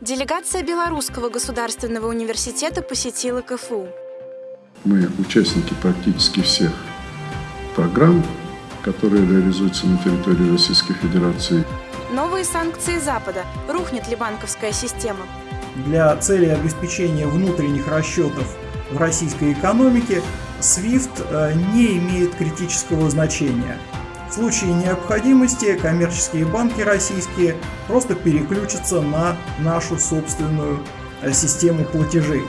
Делегация Белорусского государственного университета посетила КФУ. Мы участники практически всех программ, которые реализуются на территории Российской Федерации. Новые санкции Запада. Рухнет ли банковская система? Для цели обеспечения внутренних расчетов в российской экономике SWIFT э, не имеет критического значения. В случае необходимости коммерческие банки российские просто переключатся на нашу собственную э, систему платежей.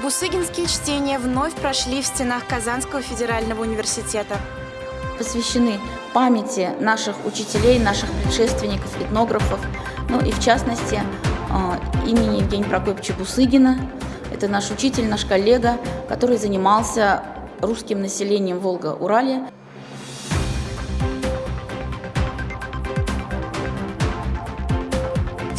Бусыгинские чтения вновь прошли в стенах Казанского федерального университета. Посвящены памяти наших учителей, наших предшественников, этнографов, ну и в частности э, имени Евгения Прокопьевича Бусыгина. Это наш учитель, наш коллега, который занимался русским населением Волга-Урале.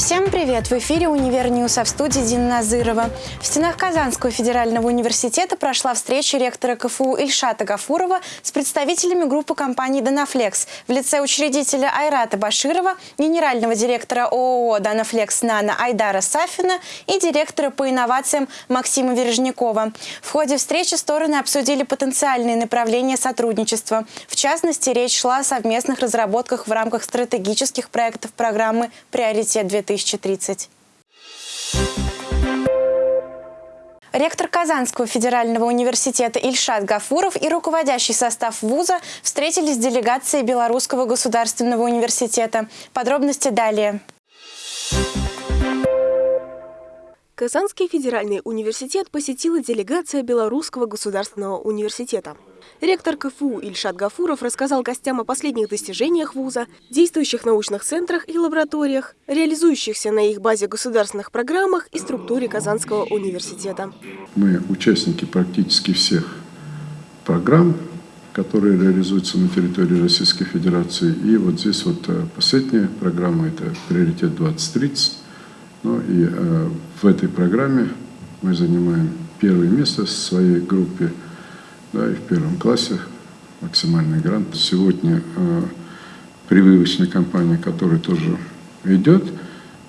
Всем привет! В эфире «Универ News», а в студии Дина Назырова. В стенах Казанского федерального университета прошла встреча ректора КФУ Ильшата Гафурова с представителями группы компаний «Данафлекс» в лице учредителя Айрата Баширова, генерального директора ООО «Данафлекс Нано» Айдара Сафина и директора по инновациям Максима Вережникова. В ходе встречи стороны обсудили потенциальные направления сотрудничества. В частности, речь шла о совместных разработках в рамках стратегических проектов программы «Приоритет-2030». 2030. Ректор Казанского федерального университета Ильшат Гафуров и руководящий состав вуза встретились с делегацией Белорусского государственного университета. Подробности далее. Казанский федеральный университет посетила делегация Белорусского государственного университета. Ректор КФУ Ильшат Гафуров рассказал гостям о последних достижениях вуза, действующих научных центрах и лабораториях, реализующихся на их базе государственных программах и структуре Казанского университета. Мы участники практически всех программ, которые реализуются на территории Российской Федерации. И вот здесь вот э, последняя программа – это «Приоритет 2030». Ну и э, в этой программе мы занимаем первое место в своей группе, да, и в первом классе максимальный грант. Сегодня э, прививочная кампания, которая тоже идет,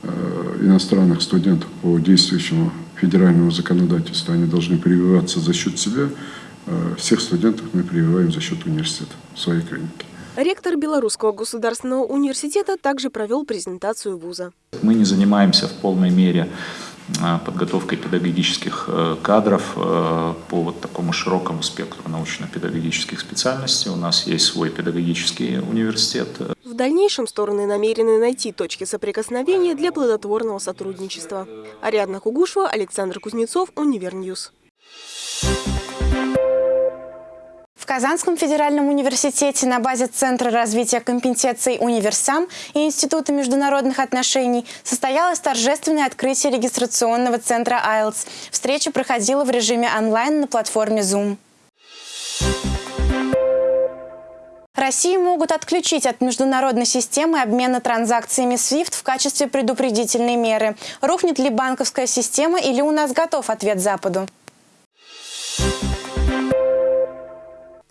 э, иностранных студентов по действующему федеральному законодательству, они должны прививаться за счет себя. Э, всех студентов мы прививаем за счет университета в своей клинике. Ректор Белорусского государственного университета также провел презентацию вуза. Мы не занимаемся в полной мере подготовкой педагогических э, кадров э, по вот такому широкому спектру научно-педагогических специальностей. У нас есть свой педагогический университет. В дальнейшем стороны намерены найти точки соприкосновения для плодотворного сотрудничества. Ариадна Кугушева, Александр Кузнецов, Универ News. В Казанском федеральном университете на базе Центра развития компетенций «Универсам» и Института международных отношений состоялось торжественное открытие регистрационного центра IELTS. Встреча проходила в режиме онлайн на платформе Zoom. Россию могут отключить от международной системы обмена транзакциями SWIFT в качестве предупредительной меры. Рухнет ли банковская система или у нас готов ответ Западу?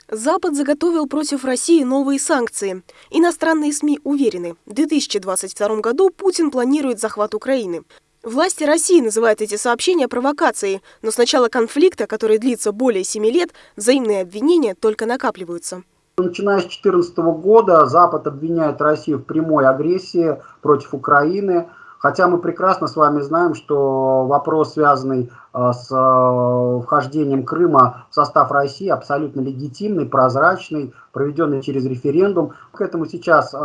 Запад заготовил против России новые санкции. Иностранные СМИ уверены, в 2022 году Путин планирует захват Украины. Власти России называют эти сообщения провокацией, но с начала конфликта, который длится более семи лет, взаимные обвинения только накапливаются. Начиная с 2014 года Запад обвиняет Россию в прямой агрессии против Украины. Хотя мы прекрасно с вами знаем, что вопрос, связанный э, с э, вхождением Крыма в состав России, абсолютно легитимный, прозрачный, проведенный через референдум. К этому сейчас э,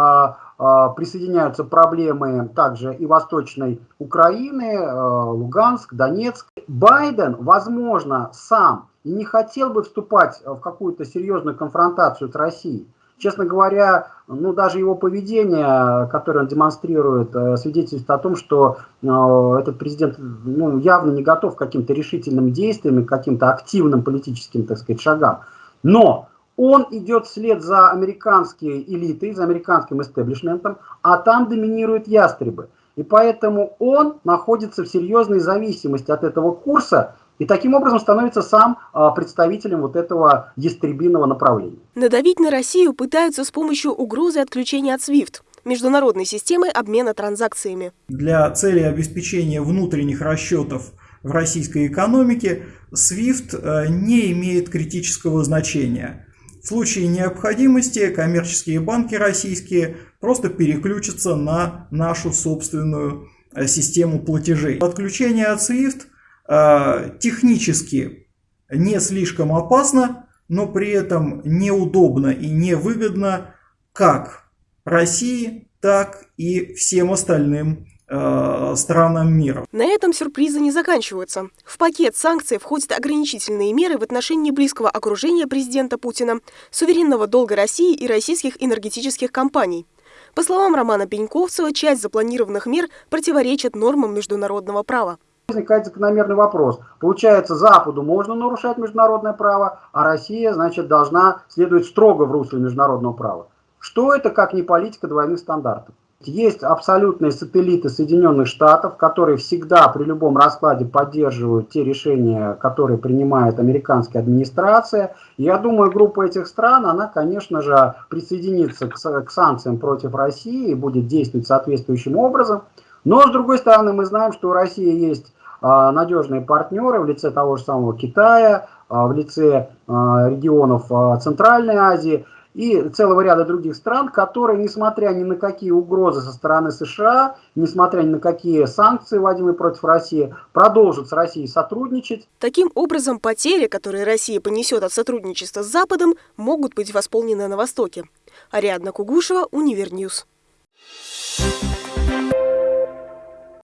присоединяются проблемы также и Восточной Украины, Луганск, Донецк. Байден, возможно, сам и не хотел бы вступать в какую-то серьезную конфронтацию с Россией. Честно говоря, ну даже его поведение, которое он демонстрирует, э, свидетельствует о том, что э, этот президент ну, явно не готов к каким-то решительным действиям, к каким-то активным политическим, так сказать, шагам. Но он идет вслед за американской элитой, за американским истеблишментом, а там доминируют ястребы. И поэтому он находится в серьезной зависимости от этого курса, и таким образом становится сам а, представителем вот этого ястребиного направления. Надавить на Россию пытаются с помощью угрозы отключения от SWIFT. международной системы обмена транзакциями. Для цели обеспечения внутренних расчетов в российской экономике SWIFT э, не имеет критического значения. В случае необходимости коммерческие банки российские просто переключатся на нашу собственную э, систему платежей. Отключение от SWIFT технически не слишком опасно, но при этом неудобно и невыгодно как России, так и всем остальным э, странам мира. На этом сюрпризы не заканчиваются. В пакет санкций входят ограничительные меры в отношении близкого окружения президента Путина, суверенного долга России и российских энергетических компаний. По словам Романа Пеньковцева, часть запланированных мер противоречит нормам международного права. Возникает закономерный вопрос. Получается, Западу можно нарушать международное право, а Россия, значит, должна следовать строго в русле международного права. Что это, как не политика двойных стандартов? Есть абсолютные сателлиты Соединенных Штатов, которые всегда при любом раскладе поддерживают те решения, которые принимает американская администрация. Я думаю, группа этих стран, она, конечно же, присоединится к, к санкциям против России и будет действовать соответствующим образом. Но, с другой стороны, мы знаем, что у России есть надежные партнеры в лице того же самого Китая, а, в лице а, регионов Центральной Азии и целого ряда других стран, которые, несмотря ни на какие угрозы со стороны США, несмотря ни на какие санкции, вводимые против России, продолжат с Россией сотрудничать. Таким образом, потери, которые Россия понесет от сотрудничества с Западом, могут быть восполнены на Востоке. Ариадна Кугушева, Универ News.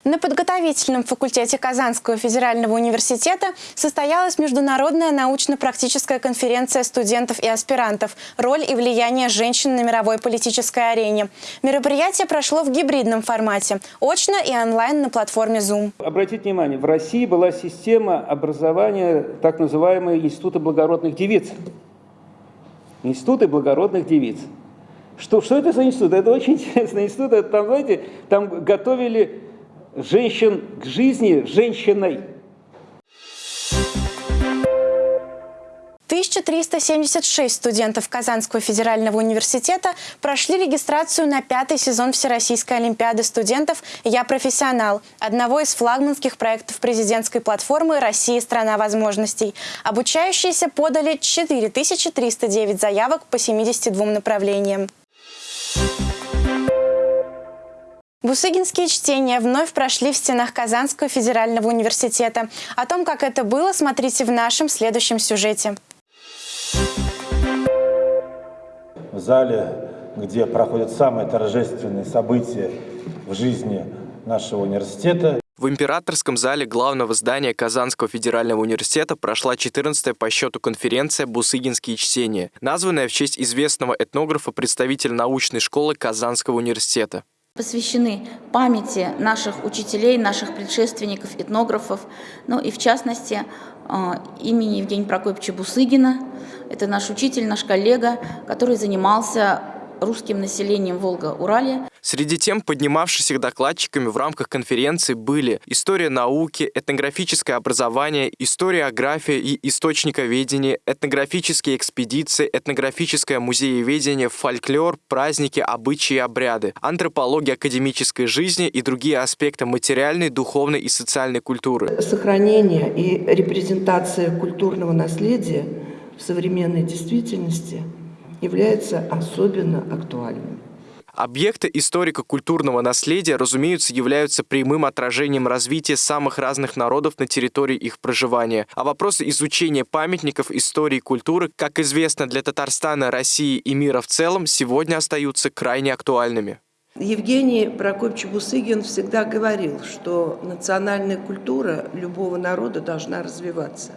На подготовительном факультете Казанского федерального университета состоялась международная научно-практическая конференция студентов и аспирантов «Роль и влияние женщин на мировой политической арене». Мероприятие прошло в гибридном формате – очно и онлайн на платформе Zoom. Обратите внимание, в России была система образования так называемые институты благородных девиц. Институты благородных девиц. Что, что это за институт? Это очень интересный институт. Там, знаете, там готовили женщин к жизни женщиной. 1376 студентов Казанского федерального университета прошли регистрацию на пятый сезон Всероссийской олимпиады студентов «Я профессионал», одного из флагманских проектов президентской платформы «Россия – страна возможностей». Обучающиеся подали 4309 заявок по 72 направлениям. Бусыгинские чтения вновь прошли в стенах Казанского федерального университета. О том, как это было, смотрите в нашем следующем сюжете. В зале, где проходят самые торжественные события в жизни нашего университета, в императорском зале главного здания Казанского федерального университета прошла 14-я по счету конференция «Бусыгинские чтения», названная в честь известного этнографа, представителя научной школы Казанского университета посвящены памяти наших учителей, наших предшественников, этнографов, ну и в частности э, имени Евгения Прокопьевича Бусыгина. Это наш учитель, наш коллега, который занимался русским населением Волга-Урале. Среди тем, поднимавшихся докладчиками в рамках конференции, были история науки, этнографическое образование, историография и источниковедение, этнографические экспедиции, этнографическое музееведение, фольклор, праздники, обычаи и обряды, антропология академической жизни и другие аспекты материальной, духовной и социальной культуры. Сохранение и репрезентация культурного наследия в современной действительности является особенно актуальным. Объекты историко-культурного наследия, разумеется, являются прямым отражением развития самых разных народов на территории их проживания. А вопросы изучения памятников истории и культуры, как известно для Татарстана, России и мира в целом, сегодня остаются крайне актуальными. Евгений Прокопьевич Бусыгин всегда говорил, что национальная культура любого народа должна развиваться.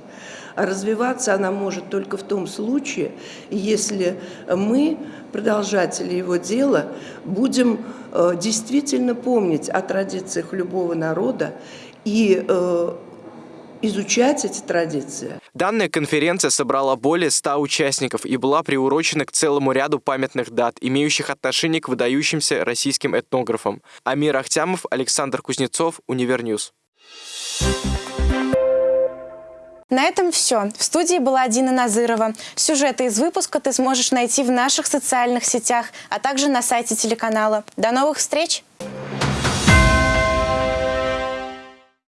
А развиваться она может только в том случае, если мы, продолжатели его дела, будем э, действительно помнить о традициях любого народа и э, изучать эти традиции. Данная конференция собрала более 100 участников и была приурочена к целому ряду памятных дат, имеющих отношение к выдающимся российским этнографам. Амир Ахтямов, Александр Кузнецов, Univer News. На этом все. В студии была Дина Назырова. Сюжеты из выпуска ты сможешь найти в наших социальных сетях, а также на сайте телеканала. До новых встреч!